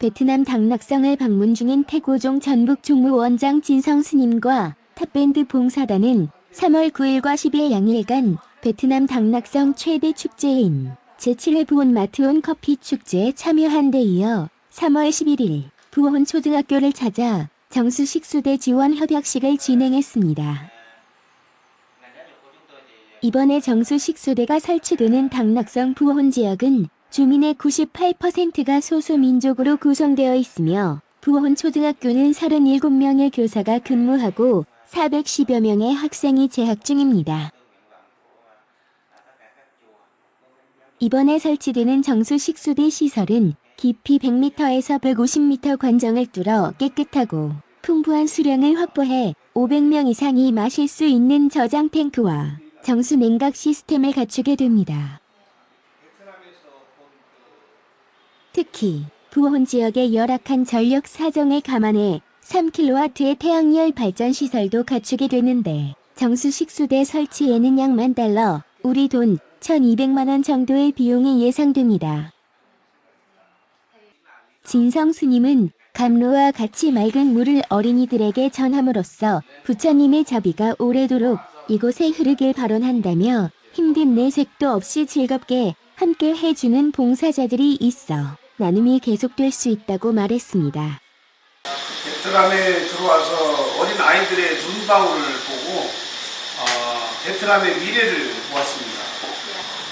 베트남 당락성을 방문 중인 태고종 전북 종무원장 진성 스님과 탑밴드 봉사단은 3월 9일과 10일 양일간 베트남 당락성 최대 축제인 제7회 부온 마트온 커피 축제에 참여한 데 이어 3월 11일 부온 초등학교를 찾아 정수 식수대 지원 협약식을 진행했습니다. 이번에 정수 식수대가 설치되는 당락성 부원 지역은 주민의 98%가 소수민족으로 구성되어 있으며 부원 초등학교는 37명의 교사가 근무하고 410여 명의 학생이 재학 중입니다. 이번에 설치되는 정수식수대 시설은 깊이 100m에서 150m 관정을 뚫어 깨끗하고 풍부한 수량을 확보해 500명 이상이 마실 수 있는 저장 탱크와 정수 냉각 시스템을 갖추게 됩니다. 특히 부원 지역의 열악한 전력 사정을 감안해 3kW의 태양열 발전 시설도 갖추게 되는데 정수식 수대 설치에는 약만 달러, 우리 돈 1200만원 정도의 비용이 예상됩니다. 진성 스님은 감로와 같이 맑은 물을 어린이들에게 전함으로써 부처님의 자비가 오래도록 이곳에 흐르길 발언한다며 힘든 내색도 없이 즐겁게 함께 해주는 봉사자들이 있어 나눔이 계속될 수 있다고 말했습니다. 베트남에 들어와서 어린 아이들의 눈방울을 보고 어, 베트남의 미래를 보았습니다.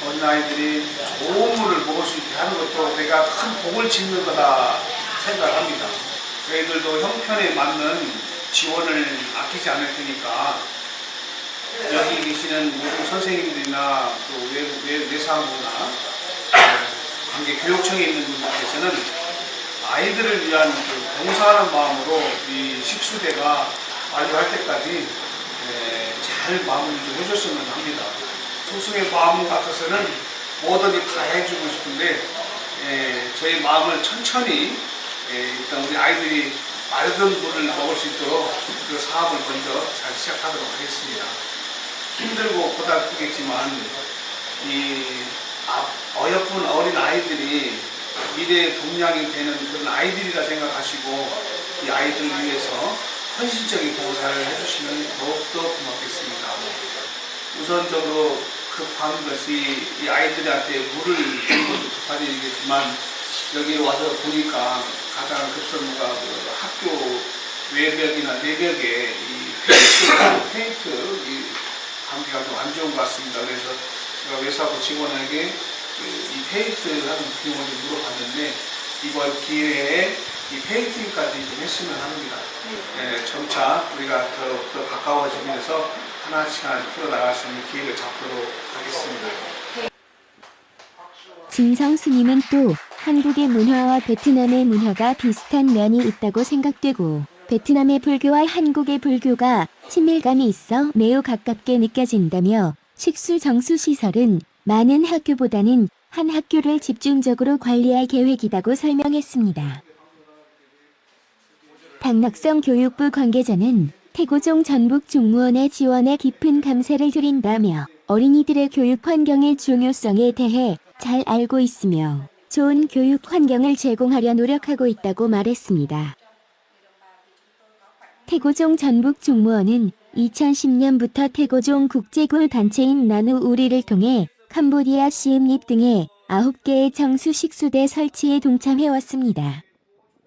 어린 아이들이 좋은 물을 먹을 수 있게 하는 것도 내가 큰 복을 짓는 거다 생각합니다. 저희들도 형편에 맞는 지원을 아끼지 않을 테니까 여기 계시는 모든 선생님들이나 또 외, 외, 외사무나 관계 교육청에 있는 분들께서는 아이들을 위한 그 봉사하는 마음으로 이 식수대가 완료할 때까지 에, 잘 마무리를 해줬으면 합니다. 소승의 마음 같아서는 뭐든지 다 해주고 싶은데 에, 저희 마음을 천천히 에, 일단 우리 아이들이 맑은 물을 먹을 수 있도록 그 사업을 먼저 잘 시작하도록 하겠습니다. 힘들고 고달프겠지만 이 아- 어여쁜 어린 아이들이 미래의 동량이 되는 그런 아이들이라 생각하시고 이 아이들을 위해서 헌신적인 봉사를 해주시면 더욱더 고맙겠습니다. 우선적으로 급한 것이 이 아이들한테 물을 주는 것도 급한 일이겠지만 여기 와서 보니까 가장 급선무가 그 학교 외벽이나 내벽에 이 페인트, 페인트 이 관계가 좀 안 좋은 것 같습니다. 그래서 제가 외사부 직원에게 그이 페인트 하는 비용을 좀 물어봤는데 이번 기회에 이 페인팅까지 좀 했으면 합니다. 예, 점차 우리가 더, 더 가까워지면서 하나씩 하나씩 풀어나갈 수 있는 기회를 잡도록 하겠습니다. 진성 스님은 또 한국의 문화와 베트남의 문화가 비슷한 면이 있다고 생각되고 베트남의 불교와 한국의 불교가 친밀감이 있어 매우 가깝게 느껴진다며 식수 정수 시설은 많은 학교보다는 한 학교를 집중적으로 관리할 계획이라고 설명했습니다. 당락성 교육부 관계자는 태고종 전북 종무원의 지원에 깊은 감사를 드린다며 어린이들의 교육 환경의 중요성에 대해 잘 알고 있으며 좋은 교육 환경을 제공하려 노력하고 있다고 말했습니다. 태고종 전북 종무원은 2010년부터 태고종 국제골 단체인 나누 우리를 통해 캄보디아 시음립 등의 9개의 정수 식수대 설치에 동참해왔습니다.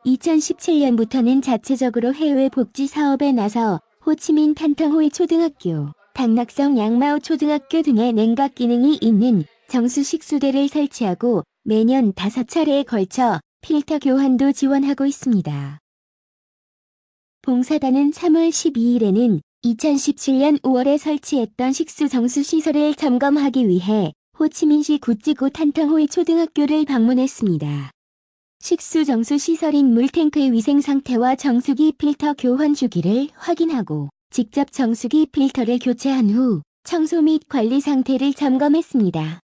2017년부터는 자체적으로 해외 복지 사업에 나서 호치민 탄탕호이 초등학교, 당락성 양마오 초등학교 등의 냉각 기능이 있는 정수 식수대를 설치하고 매년 5차례에 걸쳐 필터 교환도 지원하고 있습니다. 봉사단은 3월 12일에는 2017년 5월에 설치했던 식수 정수 시설을 점검하기 위해 호치민시 구찌고 탄탕호이 초등학교를 방문했습니다. 식수 정수 시설인 물탱크의 위생 상태와 정수기 필터 교환 주기를 확인하고 직접 정수기 필터를 교체한 후 청소 및 관리 상태를 점검했습니다.